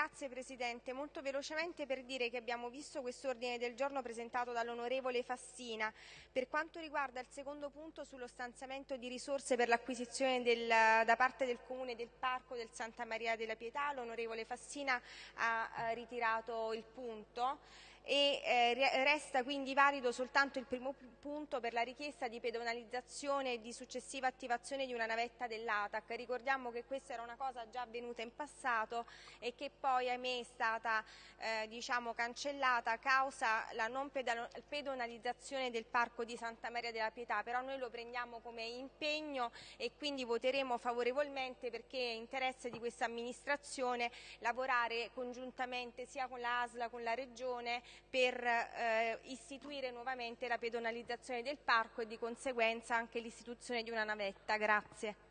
Grazie Presidente, molto velocemente per dire che abbiamo visto questo ordine del giorno presentato dall'onorevole Fassina. Per quanto riguarda il secondo punto sullo stanziamento di risorse per l'acquisizione da parte del Comune del Parco del Santa Maria della Pietà, l'onorevole Fassina ha eh, ritirato il punto e eh, resta quindi valido soltanto il primo punto per la richiesta di pedonalizzazione e di successiva attivazione di una navetta dell'ATAC. Ricordiamo che questa era una cosa già avvenuta in passato e che poi ahimè è stata eh, diciamo, cancellata a causa la non pedonalizzazione del Parco di Santa Maria della Pietà, però noi lo prendiamo come impegno e quindi voteremo favorevolmente perché è interesse di questa amministrazione lavorare congiuntamente sia con la ASLA, con la Regione per eh, istituire nuovamente la pedonalizzazione del parco e di conseguenza anche l'istituzione di una navetta. Grazie.